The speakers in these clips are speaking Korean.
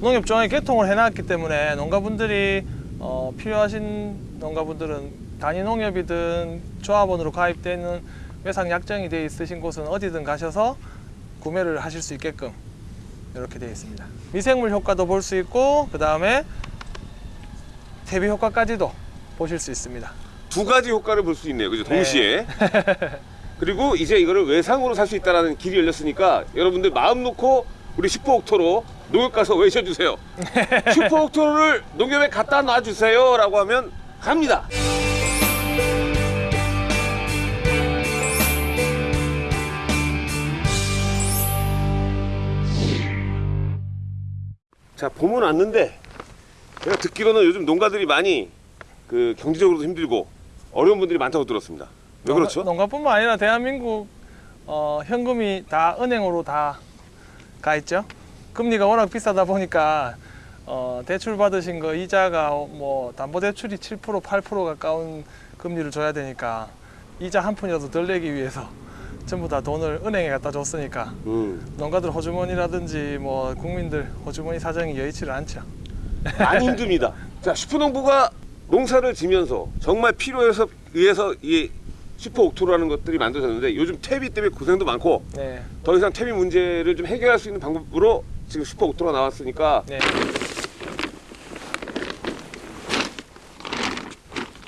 농협조항에 개통을 해놨기 때문에 농가분들이 어, 필요하신 농가분들은 단위 농협이든 조합원으로 가입되어 있는 외상 약정이 되어 있으신 곳은 어디든 가셔서 구매를 하실 수 있게끔 이렇게 되어 있습니다. 미생물 효과도 볼 수 있고 그 다음에 대비 효과까지도 보실 수 있습니다. 두 가지 효과를 볼 수 있네요. 그죠? 동시에. 그리고 이제 이거를 외상으로 살 수 있다는 길이 열렸으니까 여러분들 마음 놓고 우리 슈퍼옥토로 농협 가서 외쳐주세요. 슈퍼옥토를 농협에 갖다 놔주세요. 라고 하면 갑니다. 자, 봄은 왔는데 제가 듣기로는 요즘 농가들이 많이 그 경제적으로도 힘들고 어려운 분들이 많다고 들었습니다. 왜 그렇죠? 농가, 뿐만 아니라 대한민국 어, 현금이 다 은행으로 다 가 있죠. 금리가 워낙 비싸다 보니까 어, 대출 받으신 거 이자가 뭐 담보대출이 7% 8% 가까운 금리를 줘야 되니까 이자 한 푼이라도 덜 내기 위해서 전부 다 돈을 은행에 갖다 줬으니까 음, 농가들 호주머니라든지 뭐 국민들 호주머니 사정이 여의치를 않죠. 많이 힘듭니다. 자, 슈퍼농부가 농사를 지면서 정말 필요해서 의해서 이 슈퍼 옥토라는 것들이 만들어졌는데 요즘 퇴비 때문에 고생도 많고 네, 더 이상 퇴비 문제를 좀 해결할 수 있는 방법으로 지금 슈퍼 옥토가 나왔으니까 네.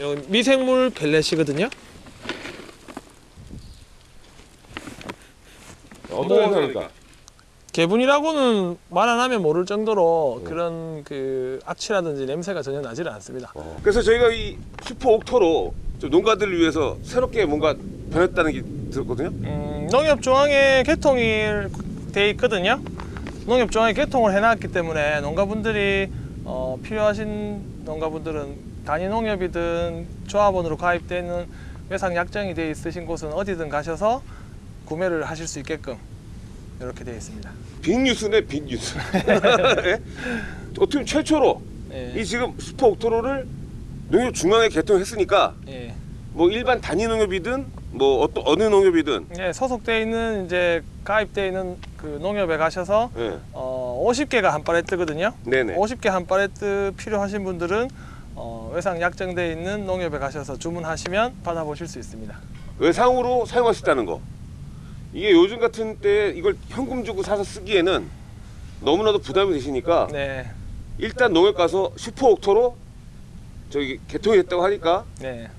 여기 미생물 pellet이거든요. 어떤 뭐, 행사니까 계분이라고는 말 안 하면 모를 정도로 그런 그 악취라든지 냄새가 전혀 나지를 않습니다. 그래서 저희가 이 슈퍼 옥토로 좀 농가들을 위해서 새롭게 뭔가 변했다는 게 들었거든요. 음, 농협조항에 개통이 돼 있거든요. 농협조항에 개통을 해놨기 때문에 농가분들이 어, 필요하신 농가분들은 단위 농협이든 조합원으로 가입되어 있는 외상 약정이 되어 있으신 곳은 어디든 가셔서 구매를 하실 수 있게끔 이렇게 되어 있습니다. 빅뉴스네 빅뉴스. 예? 어떻게 최초로 예, 이 지금 슈퍼 옥토로를 농협 중앙에 개통했으니까 예. 뭐 일반 단위 농협이든 뭐 어떤 어느 농협이든 예, 소속되어 있는 이제 가입되어 있는 그 농협에 가셔서 예. 어, 50개가 한 팔레트거든요. 네네 50개 한 팔레트 필요하신 분들은 어, 외상 약정되어 있는 농협에 가셔서 주문하시면 받아보실 수 있습니다. 외상으로 사용할 수 있다는 거 이게 요즘 같은 때 이걸 현금 주고 사서 쓰기에는 너무나도 부담이 되시니까 네, 일단 농협 가서 슈퍼 옥토로 저기 개통이 됐다고 하니까 네,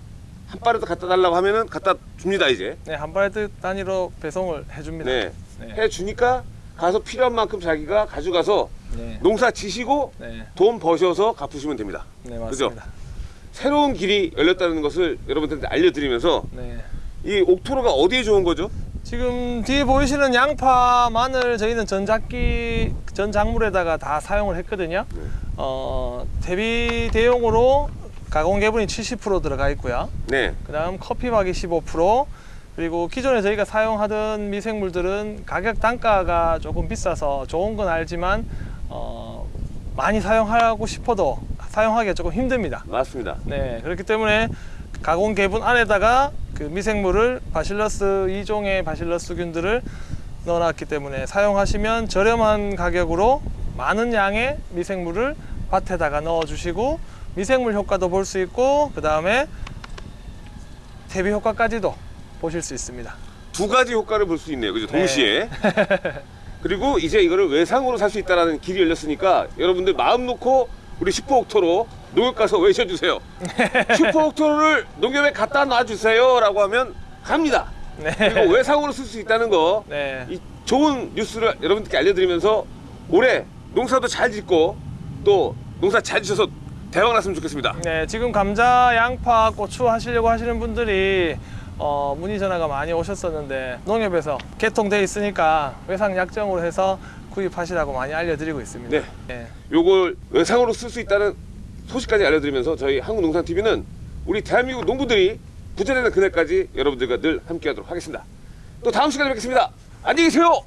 한 빠르도 갖다 달라고 하면은 갖다 줍니다 이제 네, 한 팔레트 단위로 배송을 해줍니다. 네 네, 해 주니까 가서 필요한 만큼 자기가 가져가서 네, 농사 지시고 네, 돈 버셔서 갚으시면 됩니다 네, 그죠? 맞습니다. 새로운 길이 열렸다는 것을 여러분들한테 알려드리면서 네. 이 옥토로가 어디에 좋은 거죠? 지금 뒤에 보이시는 양파, 마늘 저희는 전작기 전 작물에다가 다 사용을 했거든요. 네. 어, 대비 대용으로 가공 개분이 70% 들어가 있고요. 네 그 다음 커피박이 15% 그리고 기존에 저희가 사용하던 미생물들은 가격 단가가 조금 비싸서 좋은 건 알지만 어, 많이 사용하고 싶어도 사용하기가 조금 힘듭니다. 맞습니다 네, 그렇기 때문에 가공 개분 안에다가 그 미생물을 바실러스 2종의 바실러스균들을 넣어놨기 때문에 사용하시면 저렴한 가격으로 많은 양의 미생물을 밭에다가 넣어주시고 미생물 효과도 볼 수 있고 그 다음에 대비 효과까지도 보실 수 있습니다. 두 가지 효과를 볼 수 있네요. 그죠? 동시에. 그리고 이제 이거를 외상으로 살 수 있다는 길이 열렸으니까 여러분들 마음 놓고 우리 슈퍼 옥토로 농협 가서 외쳐주세요. 슈퍼 옥토로를 농협에 갖다 놔주세요 라고 하면 갑니다. 네. 그리고 외상으로 쓸 수 있다는 거. 네. 이 좋은 뉴스를 여러분들께 알려드리면서 올해 농사도 잘 짓고 또 농사 잘 지셔서 대박 났으면 좋겠습니다. 네, 지금 감자, 양파, 고추 하시려고 하시는 분들이 어, 문의 전화가 많이 오셨었는데 농협에서 계통돼 있으니까 외상 약정으로 해서 구입하시라고 많이 알려드리고 있습니다. 네. 네. 요걸 외상으로 쓸 수 있다는 소식까지 알려드리면서 저희 한국농산TV는 우리 대한민국 농부들이 부자되는 그날까지 여러분들과 늘 함께하도록 하겠습니다. 또 다음 시간에 뵙겠습니다. 안녕히 계세요.